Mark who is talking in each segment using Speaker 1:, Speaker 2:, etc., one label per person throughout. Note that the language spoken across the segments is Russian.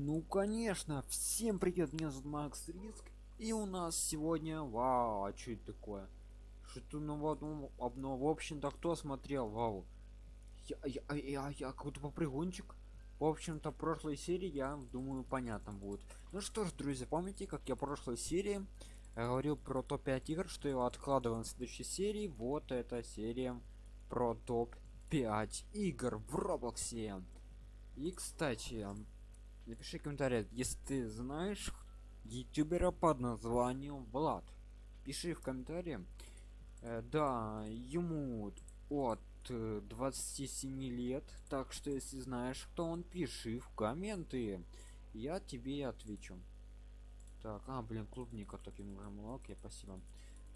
Speaker 1: Ну, конечно. Всем привет, меня зовут Макс Риск. И у нас сегодня... Вау, а что это такое? Что-то ну ну, обно... в общем-то, кто смотрел? Вау. Я, я, я, я, я какой-то попрыгунчик. В общем-то, прошлой серии, я думаю, понятно будет. Ну что ж, друзья, помните, как я в прошлой серии говорил про топ-5 игр, что его откладываем в следующей серии? Вот эта серия про топ-5 игр в Роблоксе. И, кстати, напиши комментарий. Если ты знаешь ютубера под названием влад пиши в комментарии. Э, да ему от 27 лет так что если знаешь кто он пиши в комменты. Я тебе отвечу. Так а блин клубника таким молок я спасибо.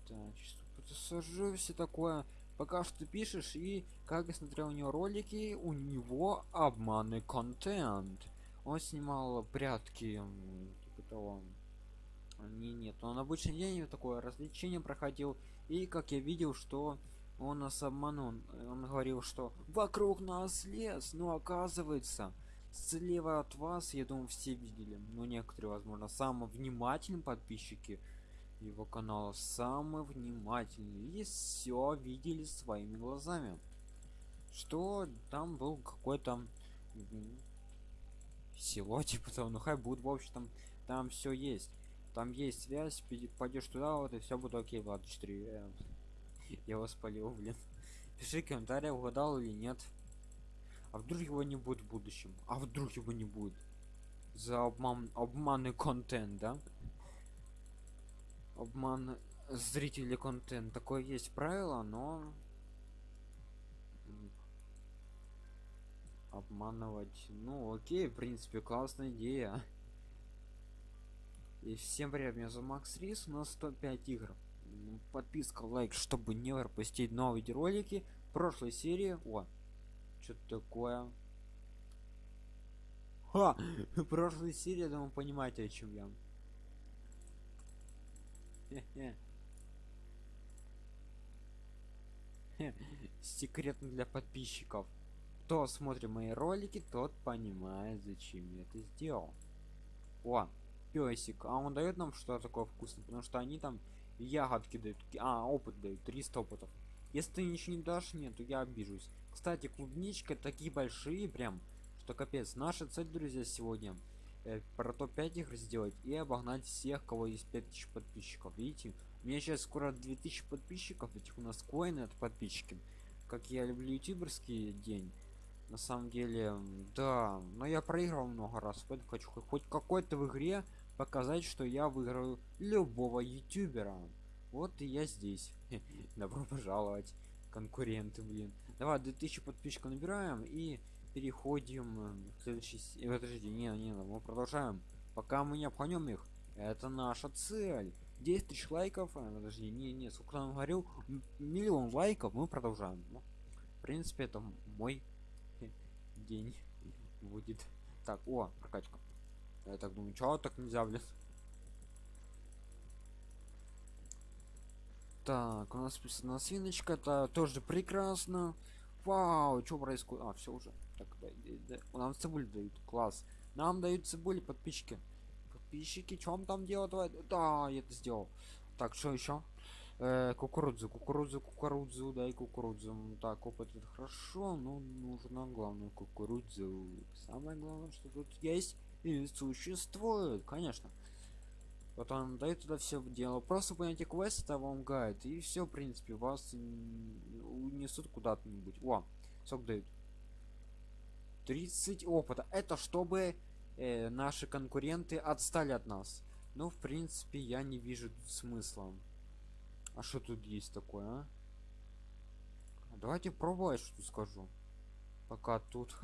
Speaker 1: Так сажу все такое. Пока что пишешь и как я смотрел у него ролики у него обманный контент он снимал прятки типа того. Не нет он обычный день такое развлечение проходил и как я видел что он нас обманул. Он говорил что вокруг нас лес но оказывается слева от вас я думаю все видели но некоторые возможно самые внимательные подписчики его канала самые внимательные и все видели своими глазами. Что там был какой-то село типа того ну хай будет в общем там там все есть. Там есть связь пойдешь туда вот и все будет окей влад 4 э, я вас полил блин. Пиши комментарий угадал или нет. А вдруг его не будет в будущем? А вдруг его не будет? За обман обманный контент да? Обман зрителей контент. Такое есть правило но обманывать. Ну окей в принципе классная идея. И всем привет меня зовут макс рис у нас 105 игр. Ну, подписка лайк чтобы не пропустить новые ролики прошлой серии. О что такое. Ха! прошлой серии думаю понимаете о чем я. Секретно для подписчиков кто смотрит мои ролики тот понимает зачем я это сделал. О песик а он дает нам что такое вкусное? Потому что они там ягодки дают а опыт дают 300 опытов. Если ты ничего не дашь нет то я обижусь. Кстати клубничка такие большие прям что капец. Наша цель друзья сегодня э, про топ-5 их сделать и обогнать всех кого есть 5000 подписчиков. Видите у меня сейчас скоро 2000 подписчиков этих у нас коины от подписчики. Как я люблю ютуберский день на самом деле да но я проиграл много раз. Поэтому хочу хоть какой-то в игре показать что я выиграю любого ютубера. Вот и я здесь. Добро пожаловать конкуренты блин. Давай 2000 подписчиков набираем и переходим к следующей подожди не не мы продолжаем. Пока мы не обханем их это наша цель. 10 тысяч лайков а, подожди не не сколько нам говорил миллион лайков мы продолжаем. Ну, в принципе это мой день будет. Так о прокачка. Я так думаю чего так нельзя блин? Так у нас списана свиночка это тоже прекрасно. Вау что происходит? А все уже. Так да, да, да. нам цибуль дают. Класс. Нам дают цибули подписчики. Подписчики чем там делать да я это сделал. Так что еще э, кукурузу кукурузу кукурузу дай кукурузу так опыт это хорошо но нужно главное кукурузу самое главное что тут есть и существует конечно. Он дает туда все дело. Просто понятие квеста вам гайд и все в принципе вас унесут куда-то нибудь о сок дают. 30 опыта. Это чтобы э, наши конкуренты отстали от нас. Ну в принципе я не вижу смысла а что тут есть такое а? давайте пробовать что скажу. Пока тут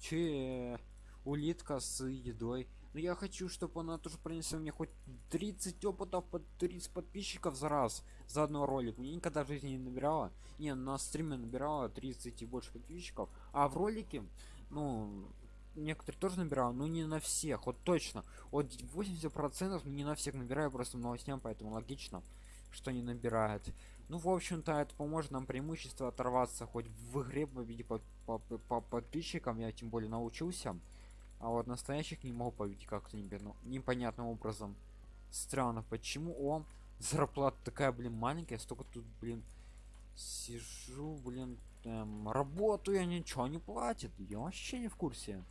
Speaker 1: че улитка с едой. Но я хочу чтобы она тоже принесла мне хоть 30 опытов под 30 подписчиков за раз за одно ролик. Мне никогда в жизни не набирала. Не на стриме набирала 30 и больше подписчиков. А в ролике ну некоторые тоже набирал но не на всех. Вот точно. Вот 80 процентов не на всех набираю просто новостям поэтому логично что не набирает ну в общем-то это поможет нам преимущество оторваться хоть в игре победи по, по, по подписчикам. Я тем более научился. А вот настоящих не могу победить как-то непонятно- непонятным образом. Странно почему он зарплата такая блин маленькая. Столько тут блин сижу блин эм, работаю я ничего не платит я вообще не в курсе.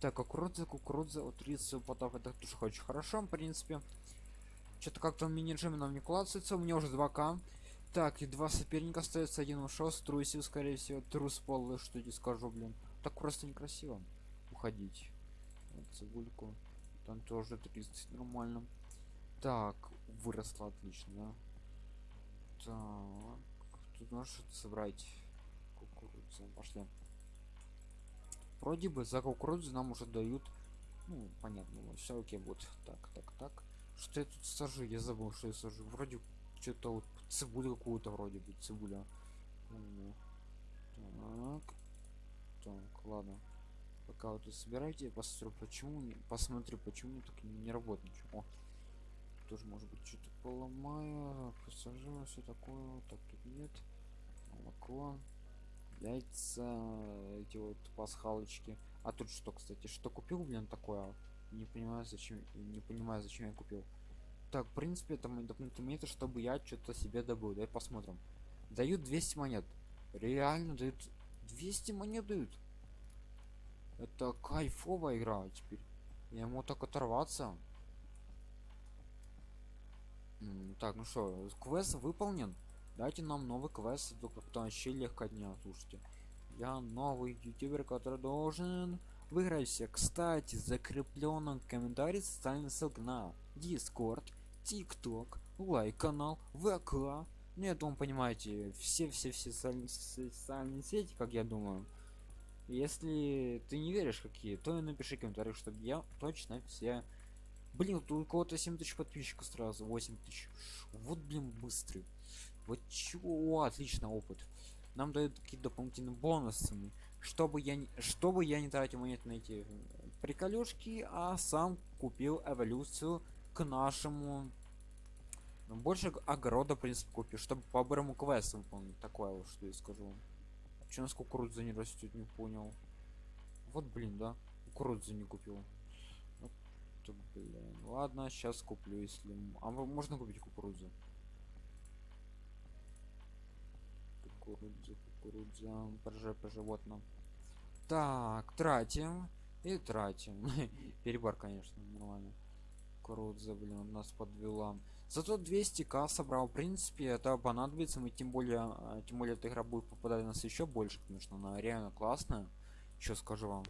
Speaker 1: Так кукуруза кукуруза вот 30 потов это тоже очень хорошо в принципе что-то как-то мини нам не классится у меня уже 2к так и два соперника остается один ушел струсил скорее всего трус полый что не скажу блин. Так просто некрасиво уходить. Вот цибульку там тоже 30 нормально. Так выросла отлично да? так тут можешь что-то собрать кукурузу? Пошли. Вроде бы за кукурузу нам уже дают ну понятно все окей будет так так так что я тут сажу? Я забыл что я сажу. Вроде что-то вот цибулю какую-то вроде бы цибуля. Так. Так ладно. Пока вот собирайте я посмотрю почему не- посмотрю почему так не, работает О, тоже может быть что-то поломаю. Посажу все такое так тут нет. Молоко яйца эти вот пасхалочки. А тут что кстати что купил блин такое не понимаю зачем не понимаю зачем я купил. Так в принципе это мой дополнительный метод чтобы я что-то себе добыл. Давай посмотрим. Дают 200 монет. Реально дают 200 монет дают? Это кайфовая игра теперь. Я ему так оторваться. Так ну что квест выполнен? Дайте нам новый квест это как-то вообще легко дня слушайте. Я новый ютубер который должен выиграть все кстати закреплен комментарий ссылка на дискорд тикток лайк канал вк. Ну я думаю понимаете все все все социальные, сети как я думаю. Если ты не веришь какие то и напиши комментарий чтобы я точно все. Блин тут у кого-то 7 тысяч подписчиков сразу 8 тысяч. Вот блин быстрый. Вот чего отлично опыт. Нам дают какие дополнительные бонусы чтобы я не чтобы я не тратил монеты на эти э, приколюшки а сам купил эволюцию к нашему ну, больше огорода в принципе купил чтобы по бырому квесту выполнить такое вот что я скажу Че у нас кукуруза не растет, не понял. Вот блин, да? Кукурузу не купил. Вот, то, блин. Ладно, сейчас куплю, если. А можно купить кукурузу? Кукуруза, кукуруза, ПЖ по животным. Так, тратим. И тратим. Перебор, конечно, нормально. Кукуруза, блин, нас подвела. Зато 200к собрал. В принципе, это понадобится. Мы тем более, а, тем более эта игра будет попадать у нас еще больше, конечно. Она реально классная. Что скажу вам.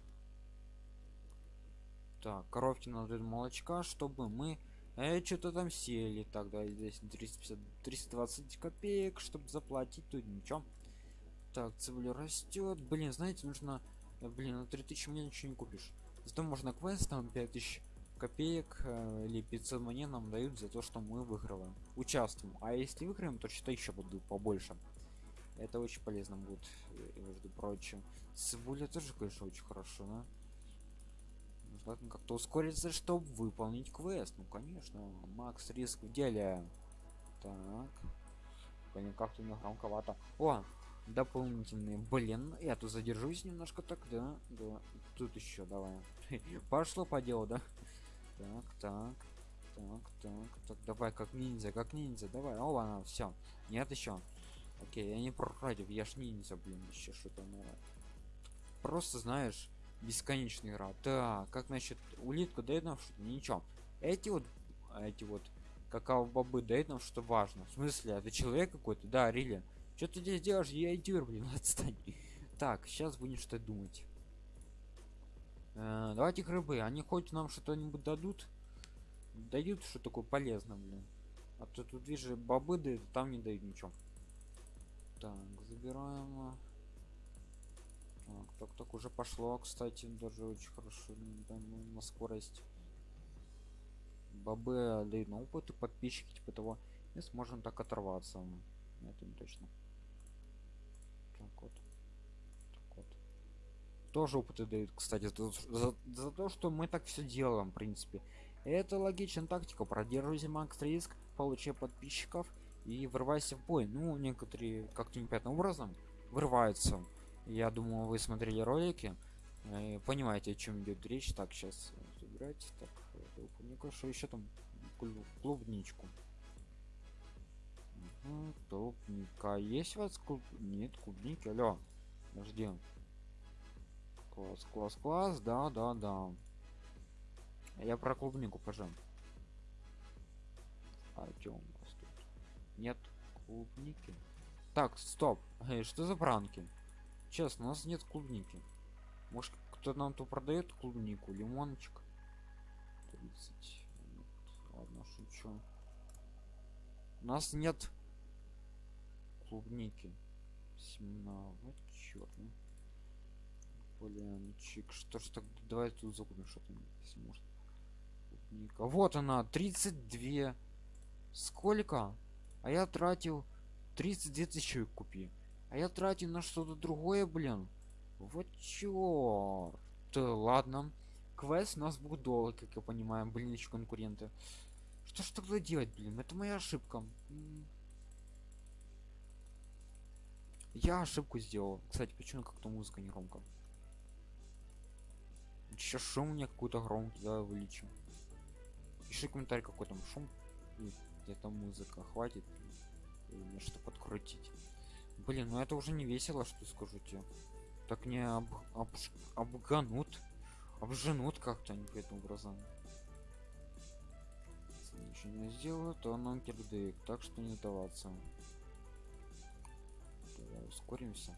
Speaker 1: Так, коровки надо молочка, чтобы мы э, что-то там сели. Тогда здесь 350, 320 копеек, чтобы заплатить. Тут ничего. Так, цибуля растет. Блин, знаете, нужно... э, Блин, на 3000 мне ничего не купишь. Зато можно квест там 5000 копеек э, или 500 монет нам дают за то, что мы выигрываем. Участвуем. А если выиграем, то что еще буду побольше. Это очень полезно будет, э, между прочим. Цибуля тоже, конечно, очень хорошо, да? Нужно как-то ускориться, чтобы выполнить квест. Ну, конечно. Макс риск в деле. Так. Блин, как-то у меня громковато. О, дополнительные. Блин, я тут задержусь немножко так, да? Да. Тут еще давай. Пошло по делу, да? Так, так. Так, так, так, давай, как ниндзя, как ниндзя, давай. О, она, все. Нет еще. Окей, я не против, я ж ниндзя, блин, еще что-то наверное. Просто знаешь, бесконечная игра. Так, как насчет улитка дает нам что-то? Ничего. Эти вот, эти вот какао бобы дают нам что важно. В смысле, это человек какой-то? Да, Рили. Что ты здесь делаешь? Я идиот, блин, отстань. Так, сейчас будем что думать. Э, давайте к рыбы. Они хоть нам что-нибудь дадут? Дают что такое полезно, блин. А то тут вижу бобы дают, а там не дают ничего. Так, забираем. Так, так, так уже пошло, кстати, даже очень хорошо да, ну, на скорость. Бобы дают на опыт и подписчики типа того. И сможем так оторваться. Это не точно. Вот. Так вот. Тоже опыты дают, кстати, за, за- за то, что мы так все делаем, в принципе. Это логичная тактика. Продерживайся макс риск, получай подписчиков и врывайся в бой. Ну, некоторые как-то непонятным образом врываются. Я думаю, вы смотрели ролики. Э, понимаете, о чем идет речь. Так, сейчас забирайте. Так, клубника, что еще там? Клубничку. Клубника. Есть у вас клуб? Нет, клубники. Алло. Подожди. Класс, класс, класс. Да, да, да. Я про клубнику, пожалуйста. А что у нас тут? Нет клубники. Так, стоп. Эй, что за пранки? Честно, у нас нет клубники. Может, кто нам тут продает клубнику, лимончик? 30. Ладно, шучу. У нас нет клубники. Семена. Вот черт. Блинчик. Что ж так? Давай тут закупим что-то, если может. Клубника. Вот она, 32. Сколько? А я тратил 32 тысячи купи. А я тратил на что-то другое, блин. Вот черт. Ладно. Квест у нас будет долго, как я понимаю, блин, еще конкуренты. Что ж тогда делать, блин? Это моя ошибка. Я ошибку сделал. Кстати, почему как-то музыка не громко? Сейчас шум мне какой-то громкий, давай увеличим. Пиши комментарий, какой там шум. Где-то музыка хватит. Или что подкрутить. Блин, ну это уже не весело, что скажу тебе. Так не об, об, обганут. Обженут как-то они по этому образом. Если ничего не сделаю, то оно кирдык. Так что не сдаваться. Ускоримся.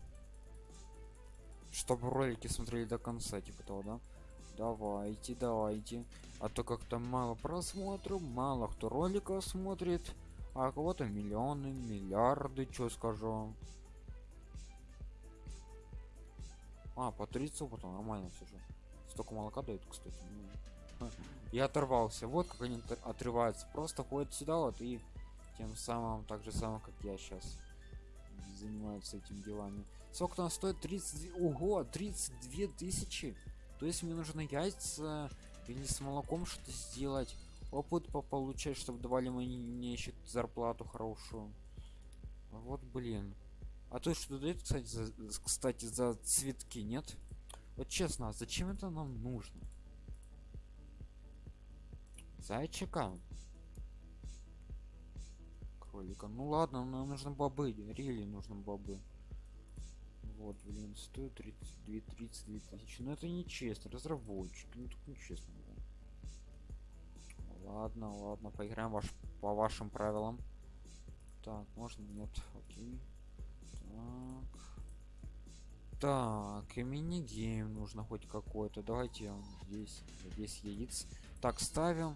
Speaker 1: Чтобы ролики смотрели до конца, типа того, да? Давайте, давайте. А то как-то мало просмотров, мало кто роликов смотрит. А кого-то миллионы, миллиарды, что скажу. А, по 30 опыта нормально все же. Столько молока дают, кстати. Ну, я оторвался. Вот как они отрываются. Просто ходят сюда вот и тем самым, так же самое, как я сейчас занимаются этим делами. Сколько там стоит? 32... Ого, 32 тысячи. То есть мне нужно яйца или с молоком что-то сделать. Опыт получать, чтобы давали мне еще зарплату хорошую. Вот блин. А то что дает, кстати, за, кстати, за цветки, нет? Вот честно, а зачем это нам нужно? Зайчика. Кролика. Ну ладно, нам нужны бобы. Рели нужны бобы. Вот, блин, стоит 32 32 тысячи. Но это нечестно. Разработчики. Ну так нечестно. Да. Ладно, ладно, поиграем ваш, по вашим правилам. Так, можно? Нет, окей. Так. Так, и мини-гейм нужно хоть какой-то. Давайте здесь, здесь яиц. Так, ставим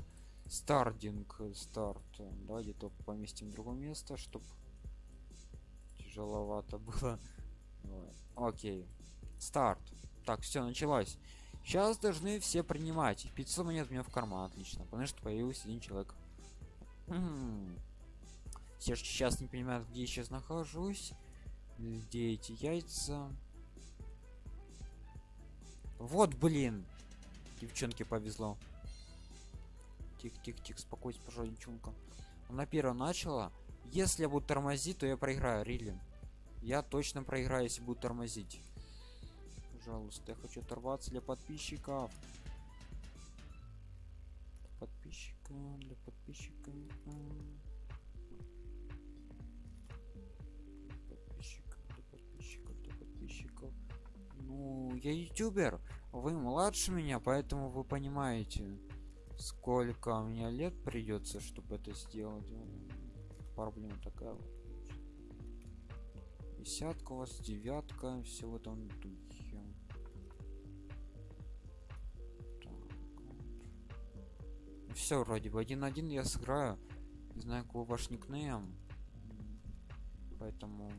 Speaker 1: стардинг, старт. Давайте то поместим в другое место, чтобы тяжеловато было. Окей. Старт. Так, все, началось. Сейчас должны все принимать. 500 монет у меня в карман, отлично. Потому что появился один человек. Все сейчас не понимают, где я сейчас нахожусь где эти яйца вот блин девчонке повезло тих тих тих спокойся пожалуйста девчонка. Она первая начала. Если я буду тормозить то я проиграю рили я точно проиграю если буду тормозить. Пожалуйста я хочу оторваться для подписчиков. Подписчика для подписчика. Ну, я ютубер, вы младше меня, поэтому вы понимаете, сколько меня лет придется, чтобы это сделать. Проблема такая вот. Десятка у вас, девятка, все в этом духе. Все вроде бы один-один я сыграю. Не знаю, какой ваш никнейм. Поэтому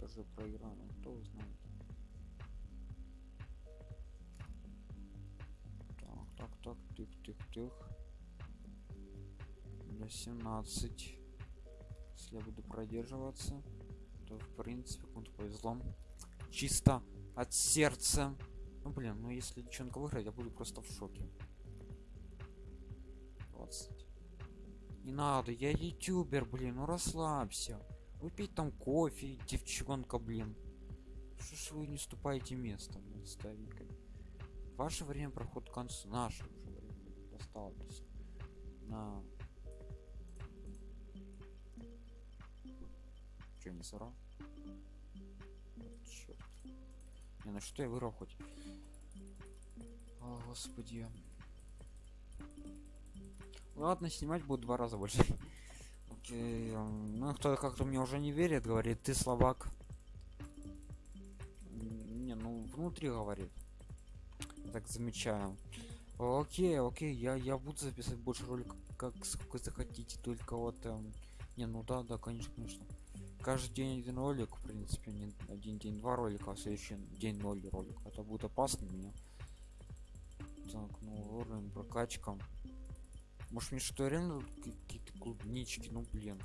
Speaker 1: даже проиграем, кто знает. Так, так, тых, тых, тых. Для 17. Если я буду продерживаться, то в принципе кому-то повезло. Чисто от сердца. Ну блин, ну если девчонка выиграет, я буду просто в шоке. 20. Не надо, я ютубер, блин, ну расслабься. выпить там кофе девчонка блин что ж вы не ступаете местом ставить ваше время проход к концу. Наше уже время осталось на. Что не сора черт не на что я вырвал хоть? О, господи. Ладно снимать будет два раза больше. Окей, ну кто-то как-то мне уже не верит говорит ты слабак. Не ну внутри говорит так замечаю. Окей окей я я буду записывать больше роликов как сколько захотите только вот эм, не ну да да конечно конечно. Каждый день один ролик в принципе не один день два ролика а следующий день ноль ролик. Это будет опасно для меня. Так ну уровень прокачка. Может мне что реально какие-то клубнички? Ну блин.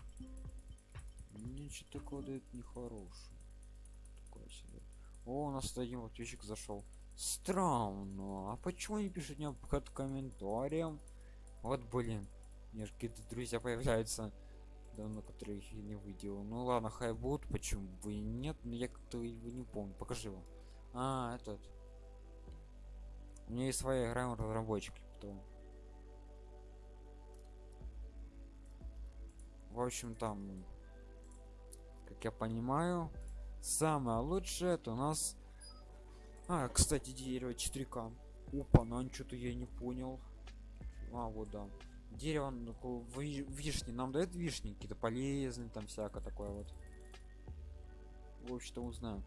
Speaker 1: Ничего такого дает нехорошее. Такое себе. О у нас один подписчик зашел странно. А почему не пишет мне под комментарием? Вот блин мне же какие-то друзья появляются давно которых я не видел ну ладно хай будут почему бы и нет но я как-то его не помню. Покажи его. А этот. У меня есть своя игра разработчики потом в общем там как я понимаю самое лучшее это у нас а кстати дерево 4к опа ну что-то я не понял. А вот да. Дерево ну, вишни. Нам дает вишни какие-то полезные там всякое такое вот. В общем-то узнаем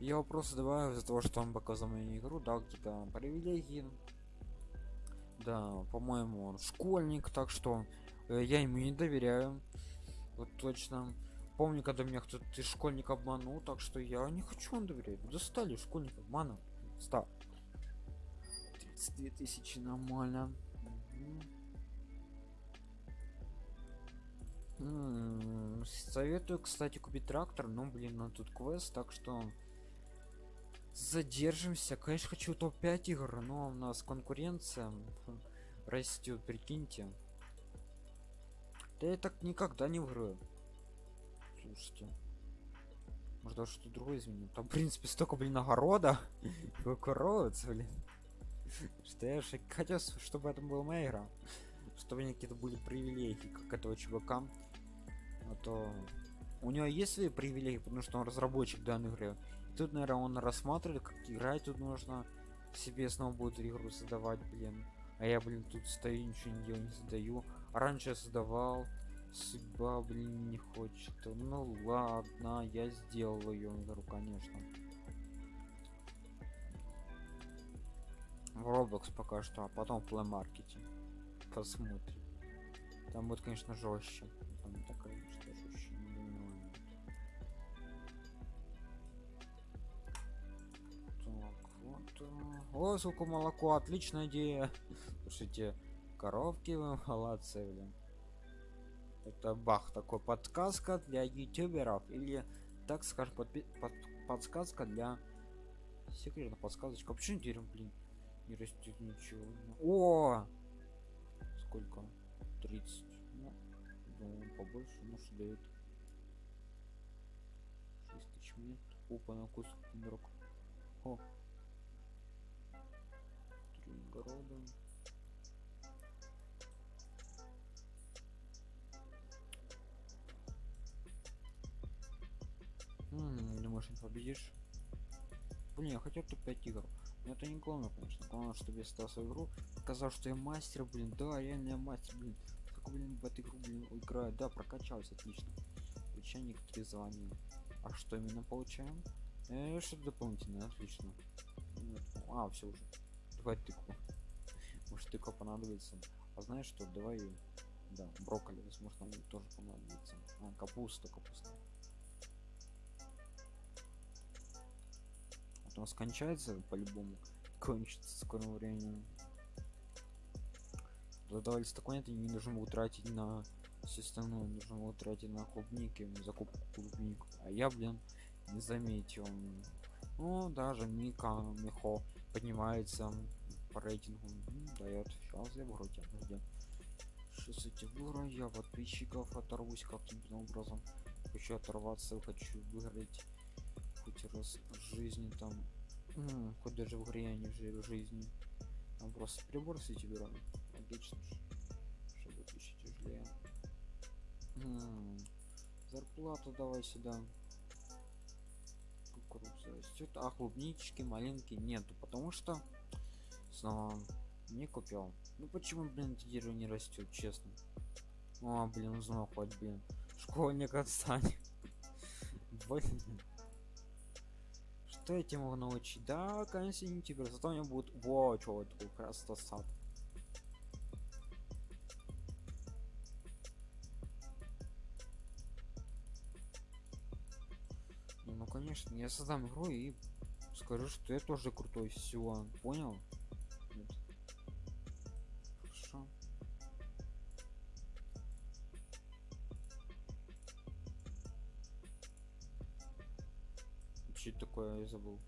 Speaker 1: я просто добавил из-за того что он показал мою игру дал какие-то привилегии. Да по-моему он школьник так что э, я ему не доверяю. Вот точно помню когда меня кто-то ты школьник обманул так что я не хочу он доверять достали школьник обмана стал. 32 тысячи нормально. Советую кстати купить трактор но блин на тут квест так что задержимся. Конечно хочу топ-5 игр но у нас конкуренция растет прикиньте. Да я так никогда не выиграю слушайте может даже что другое изменить там в принципе столько блин огорода коровец блин. Что я же хотел чтобы это была моя игра. Чтобы какие-то были привилегии как этого чувака а то у него есть свои привилегии потому что он разработчик данной игры. Тут наверное он рассматривает как играть тут нужно себе снова будет игру создавать блин. А я блин тут стою ничего не делаю не создаю а раньше я создавал судьба блин не хочет. Ну ладно я сделал ее игру конечно. В roblox пока что а потом в play маркете. Посмотрим. Там будет конечно жестче там такая что жестче так вот э, о сколько молоко отличная идея. Слушайте коровки вы молодцы блин это бах такой подсказка для ютуберов или так скажем под, под, подсказка для секретная подсказочка почему дерево блин не растет ничего? О! Сколько? 30 ну, думаю, побольше может дает. 6 тысяч минут опа на кусок игрок о! Три города думаешь не победишь. Блин я хотел топ-5 игр. Но это не главное конечно. Главное чтобы я стал свою игру. Сказал что я мастер блин. Да реально мастер блин. Как блин в эту игру блин играю. Да прокачался отлично. Получаю некоторые звания. А что именно получаем? Э, что дополнительное отлично. А все уже. Давай тыкву. Может тыква понадобится. А знаешь что? Давай да брокколи возможно тоже понадобится. А, капуста капуста у нас кончается по-любому кончится скоро времени. Задавались такой это не нужно было тратить на систему нужно было тратить на клубники закупку клубник. А я блин не заметил. Ну даже мика мехо поднимается по рейтингу дает сейчас я вроде подожди 6 я подписчиков оторвусь каким-то образом. Хочу оторваться хочу выиграть хоть раз в жизни там М, хоть даже в игре я не в жизни. Там просто прибор с эти беру логично ж, чтобы еще тяжелее зарплату давай сюда. Кукуруза. Растет а клубнички малинки нету потому что снова не купил. Ну почему блин эти дерево не растет честно? А блин узнал хоть блин. Школьник отстань. Блин что я тебе могу научить? Да конечно не тебе зато у меня будет во вот такой красота сад. Не, ну конечно я создам игру и скажу что я тоже крутой все понял Что такое я забыл.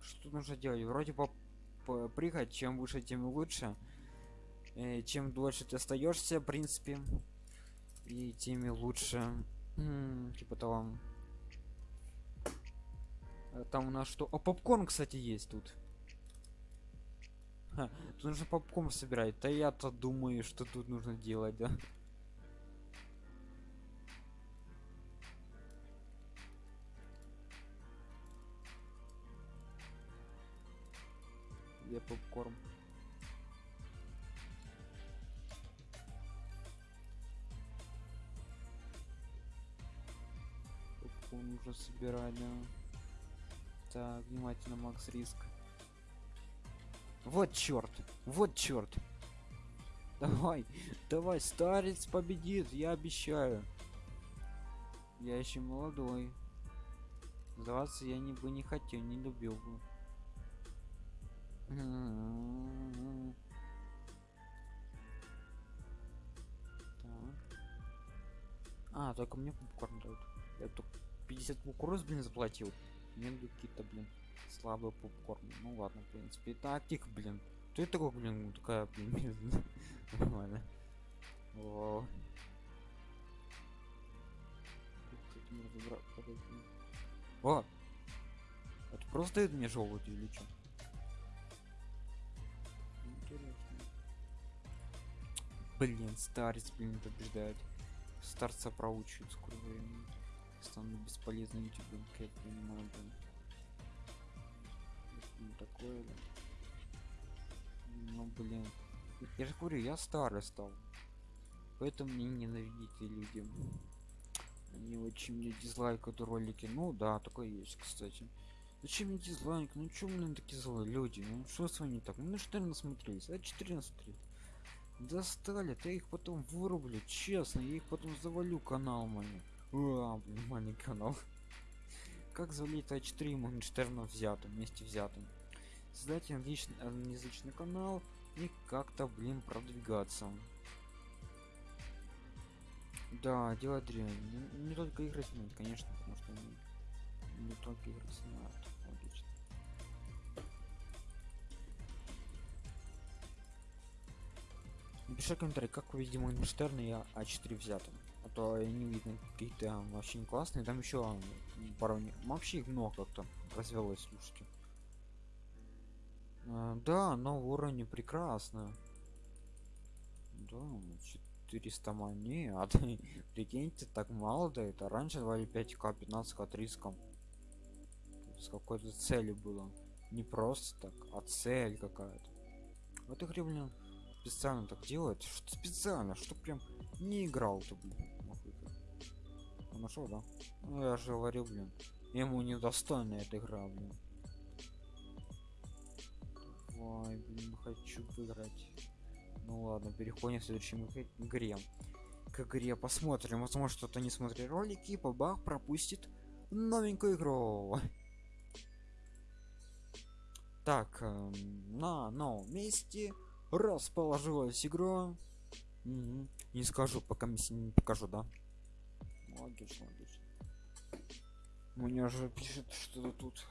Speaker 1: Что нужно делать? Вроде бы прыгать. Чем выше тем лучше. Э, чем дольше ты остаешься в принципе и теми лучше. М, типа того там у нас что? О попкорн кстати есть тут. Ха, тут нужно попкорн собирать. Да я-то думаю что тут нужно делать да. Где попкорн? Попкорн нужно собирать да так внимательно макс риск вот черт вот черт давай давай старец победит я обещаю я еще молодой сдаваться я не бы не хотел не любил бы. Так. А, только мне попкорн дают. Я только 50 кукуруз, блин, заплатил. Дают какие-то, блин, слабые попкорн. Ну ладно, в принципе. Так, тихо, блин. Ты такой, блин, такая, блин, нормально. О. О! Это просто дает мне желудь или что? Блин, старец, блин, побеждает. Старца проучивают скоро времени. Стану бесполезным ютубом, я понимаю, блин. Такое, да. Ну, блин. Я же говорю, я старый стал. Поэтому мне ненавидите люди. Они очень мне дизлайкают ролики. Ну да, такое есть, кстати. Зачем мне дизлайк? Ну чё, блин, такие злые люди? Ну что с вами не так? Ну на 14 смотрелись, а 14 смотри. Достали, я их потом вырублю, честно, я их потом завалю канал мой. А, блин, маленький канал. Как завалить А4 Моргенштерна взятым, вместе взятым? Создать англичный, англоязычный канал и как-то, блин, продвигаться. Да, дело дрянь. Не, не только игры снимать, конечно, потому что не, не только игры снимают. Логично. Напиши комментарий, как вы видите Моргенштерна и А4 взятым. То не видно какие-то не классные. Там еще пару вообще их много как-то развелось, слушайте. А, да, но уровень прекрасно. Да, 400 монет. Прикиньте, так мало да это. Раньше давали 5к, 15к, 30к. С какой-то целью было. Не просто так, а цель какая-то. В этой игре, блин, специально так делает. Что специально, что прям не играл-то, блин. Это. Нашел, да? Ну я же говорил, блин. Ему недостойна эта игра, блин. Ой, блин, хочу выиграть. Ну ладно, переходим к следующей игре-. К игре посмотрим. Возможно, что-то не смотрит ролики, бабах пропустит новенькую игру. Так, эм, на новом месте расположилась игра. Мгм. Не скажу, пока не покажу, да? Логично, логично. Мне уже пишет что-то тут.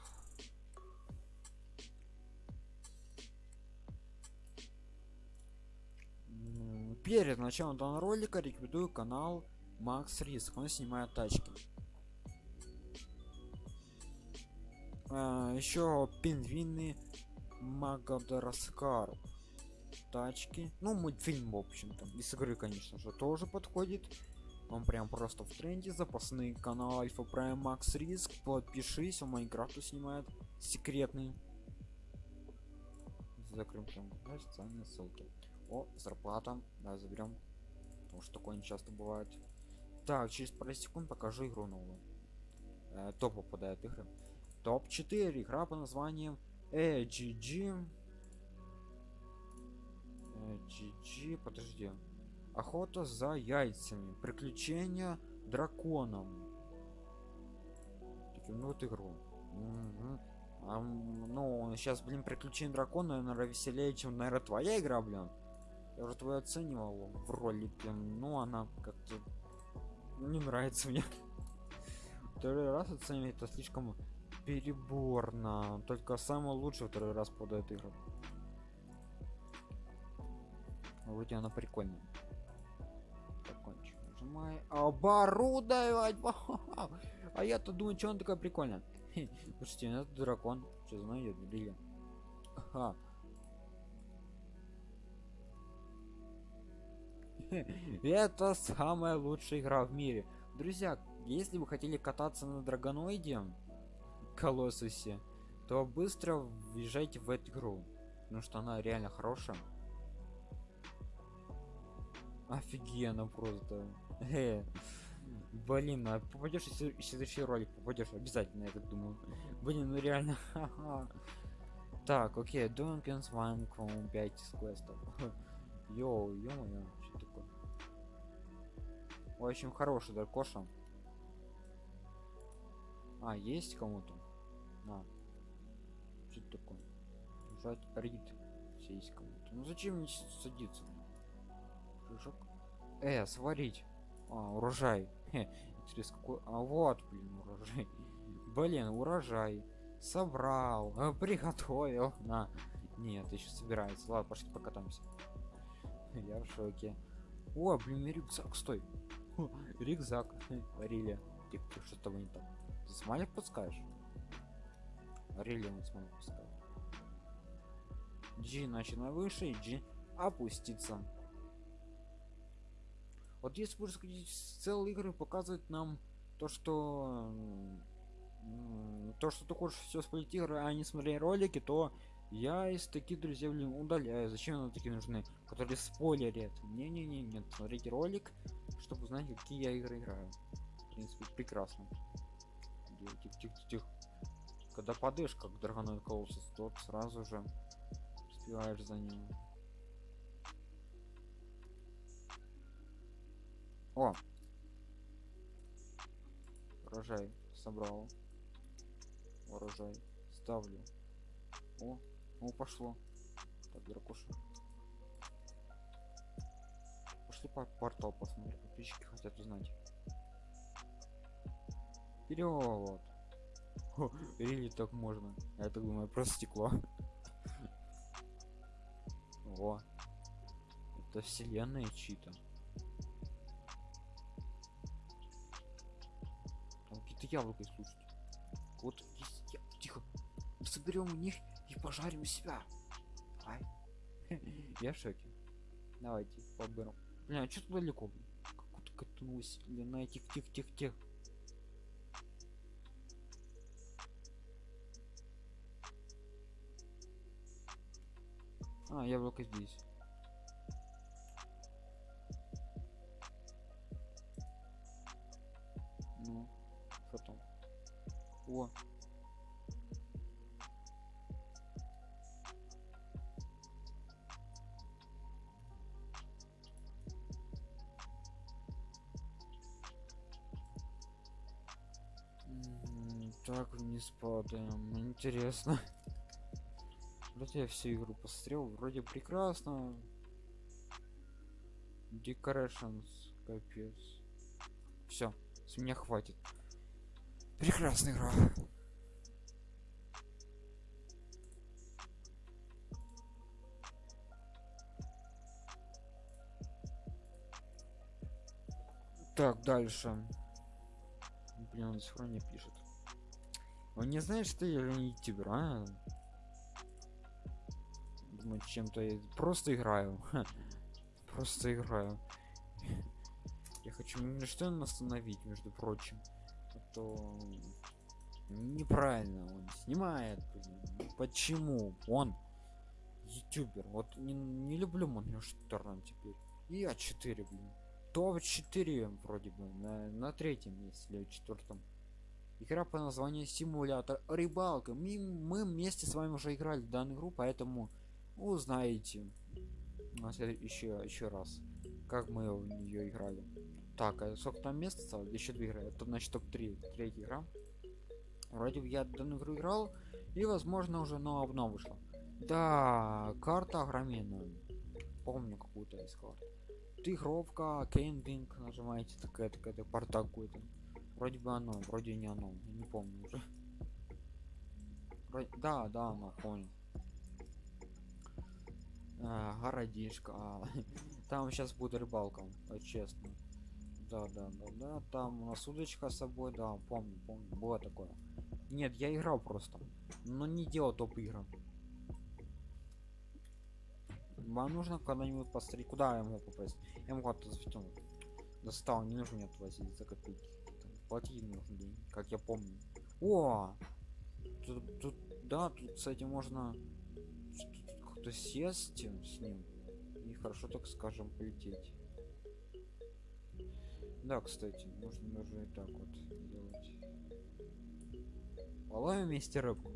Speaker 1: Перед началом данного ролика рекомендую канал Макс Риск. Он снимает тачки. А, еще пингвины Магадаскар. Тачки. Ну, мультфильм, в общем-то. Из игры, конечно же, тоже подходит. Он прям просто в тренде. Запасные канал Альфа Прайм Макс Риск. Подпишись, он Майнкрафту снимает. Секретный. Закрым там да, социальные ссылки. О, зарплата. Да, заберем. Потому что такое не часто бывает. Так, через пару секунд покажу игру новую. Э, топ попадает игры. Топ 4 игра по названием AGG. GG, подожди. Охота за яйцами. Приключения драконом. Таким, ну вот игру. Мгм. А, ну, сейчас, блин, приключения дракона, наверное, веселее, чем, наверное, твоя игра, блин. Я уже твою оценивал в ролике, ну, она как-то не нравится мне. Второй раз оценивать это слишком переборно. Только самый лучший второй раз подает игру. Вроде она прикольная. Нажимай. Оборудовать. А я-то думаю, что он такая прикольная. Хе, Слушайте, ну это дракон. Что? Ага. Хе, Это самая лучшая игра в мире. Друзья, если вы хотели кататься на драгоноиде, колоссусе, то быстро въезжайте в эту игру. Потому что она реально хорошая. Офигенно просто. Э, Блин, а попадешь в след- в следующий ролик, попадешь обязательно, я так думаю. Блин, ну реально. Так, окей, Донкинс Ван Кром 5 из квестов. Йоу, ё-моё, что такое? Общем, хороший дракоша. А, есть кому-то? На. Что это такое? Жать рид. Все есть кому-то. Ну зачем мне садиться? Прыжок. Э, сварить. А, урожай. Интересно, какой... А вот, блин, урожай. Блин, урожай. Собрал. э, приготовил. На. Нет, еще собирается. Ладно, пошли покатаемся. Я в шоке. О, блин, рюкзак, стой. Рюкзак. Рили. Тихо, что с тобой не так? Ты смайлик пускаешь? Рили он смайлик пускает. G начинай выше, и G опуститься. Вот если будешь сходить с целой игры показывать нам то, что то, что ты хочешь все смотреть игры, а не смотреть ролики, то я из таких друзей блин, удаляю. Зачем нам такие нужны, которые спойлерят? Не-не-не, нет, смотрите ролик, чтобы узнать, какие я игры играю. В принципе, прекрасно. Тихо-тихо-тихо. Когда падаешь, как драгоной колосс, тот сразу же успеваешь за ним. О! Урожай собрал. Урожай. Ставлю. О, о, пошло. Так, дракоша. Пошли по портал посмотрим. Подписчики хотят узнать. Вперед! Или так можно? Я так думаю, просто стекло. О, это вселенная чьи-то. Яблоки слушайте. Вот я... Тихо. Соберем у них и пожарим себя. Давай. Я в шоке. Давайте подберем. Бля, что тут далеко? Как-то катнулась. Длина тих тих тих тих. А, яблоко здесь. Так, вниз падаем. Интересно. Вроде я всю игру посмотрел, вроде прекрасно. Decorations, капец. Все, с меня хватит. Прекрасная игра. Так, дальше. Блин, он равно не пишет. Он не знает, что я ютубер, а? Думаю, чем-то я просто играю. просто играю. Я хочу что остановить, между прочим. А то неправильно он снимает. Почему? Он ютубер. Вот не, не люблю Моргенштерна теперь. И А4, блин топ-4 вроде бы на, на третьем месте или четвертом игра по названию симулятор рыбалка мы, мы вместе с вами уже играли в данную игру поэтому узнаете. Еще еще раз как мы в нее играли. Так а сколько там мест осталось? Еще две игры. Это значит топ-3 третья игра. Вроде бы я данную игру играл и возможно уже но обнова вышла. Да карта огроменная. Помню какую-то из карт. Тигровка кемпинг нажимаете такая такая то порта какой-то вроде бы оно вроде не оно я не помню уже вроде... да да оно понял а, городишко а, там сейчас будет рыбалка честно да да да да там у нас удочка с собой да помню помню было такое нет я играл просто но не делал топ игры вам нужно когда-нибудь посмотреть, куда я могу попасть. Я могу оттуда затянуть. Достал, не нужно мне платить за копейки. Платить нужно деньги, как я помню. О! Тут, тут, да, тут, кстати, можно кто сесть с ним и хорошо, так скажем, полететь. Да, кстати, можно даже и так вот делать. Половим вместе рыбку.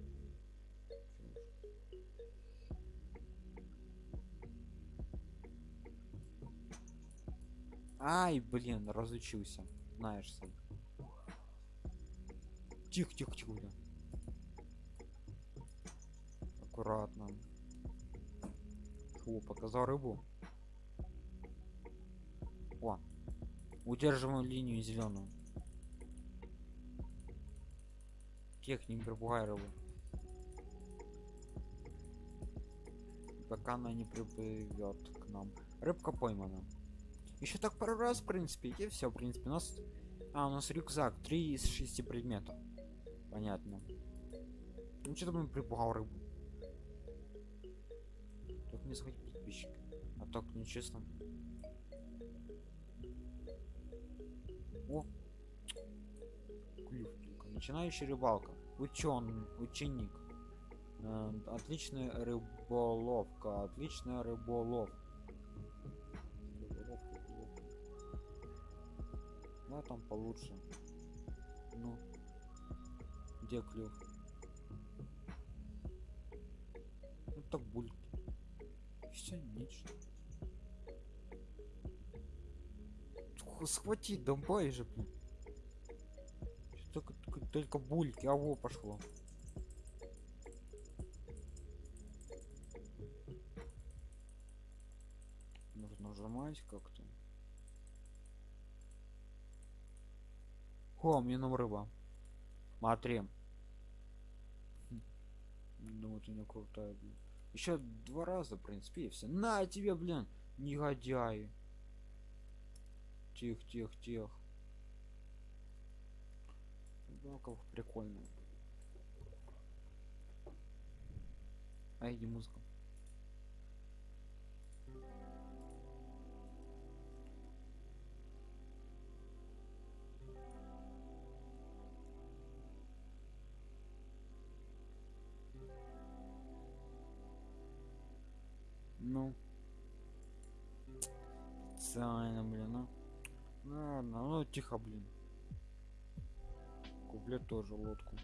Speaker 1: Ай, блин, разучился. Знаешь сам. Тихо, тихо, тихо, бля. Аккуратно. Фу, показал рыбу. О, удерживаем линию зеленую. Техник пробугай рыбу. Пока она не приплывет к нам. Рыбка поймана еще так пару раз в принципе и все в принципе у нас а у нас рюкзак 3 из 6 предметов понятно. Ну что там припугал рыбу тут не сходить подписчик а так нечестно о! Клюв только начинающий рыбалка. Учен ученик. Э, отличная рыболовка. Отличная рыболовка да там получше. Ну где клюв? Ну так бульки. Все нечто схвати давай же блин. Только, только, только бульки. А во пошло. Нужно нажимать как-то. О, мне нам рыба. Смотри. Думаю, ты не крутая, блин. Еще два раза, в принципе, и все. На тебе, блин, негодяи. Тих, тих, тих. Рыбалка прикольная. А иди музыка. Специально, блин, ну. Ладно, ну тихо, блин. Куплю тоже лодку.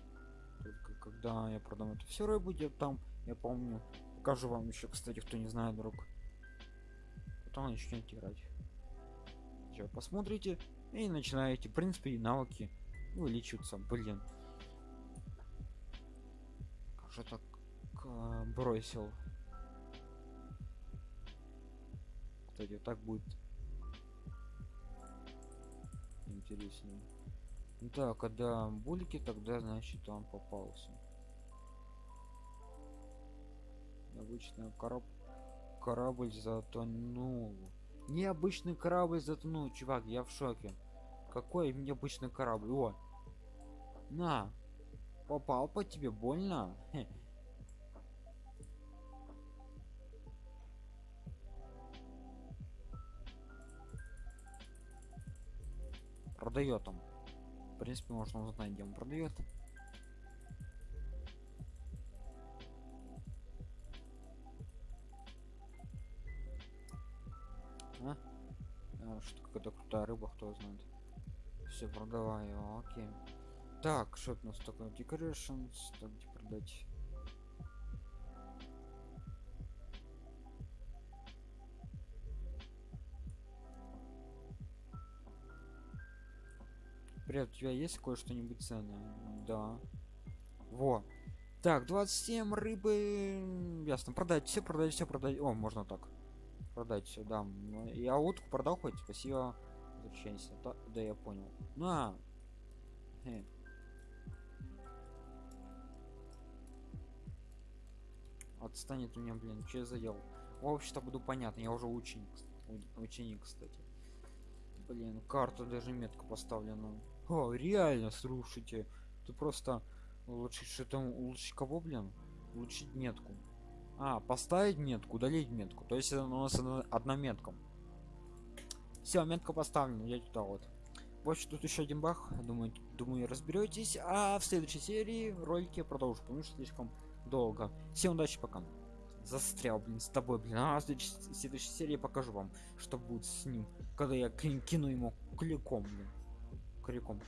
Speaker 1: Только когда я продам это все рыбу, где там, я помню. Покажу вам еще, кстати, кто не знает, друг. Потом начнете играть. Все, посмотрите и начинаете. В принципе, и навыки увеличиваются, блин. Же так э, бросил? кстати так будет интереснее Да, когда булики, тогда значит он попался. Обычный кораб... корабль затонул. Необычный корабль затонул, чувак, я в шоке. Какой необычный корабль? О! На! Попал по тебе, больно? Хе. Продает он. В принципе, можно узнать, где он продает. А? а что какая-то крутая рыба, кто знает. Все, продаваю, окей. Так, что у нас такое? Decorations, так где продать? Привет, у тебя есть кое-что-нибудь ценное? Да. Во. Так, 27 рыбы. Ясно. Продать все, продать все, продать. О, можно так. Продать все, да. Ну, я утку продал хоть. Спасибо. Возвращайся. Да, да, я понял. На. Хе. Отстанет у меня, блин, что я заел. Вообще-то буду понятно, я уже ученик. Ученик, кстати. Блин, карту даже метку поставлена. О, реально, слушайте. Ты просто улучшить что-то улучшить кого, блин? Улучшить метку. А, поставить метку, удалить метку. То есть у нас одна метка. Все, метка поставлена, я туда вот. Вот тут еще один бах. Думаю, думаю, разберетесь. А в следующей серии ролики я продолжу, потому что слишком долго. Всем удачи, пока. Застрял, блин, с тобой, блин. А в следующей, в следующей серии покажу вам, что будет с ним, когда я кину ему кликом, блин крюком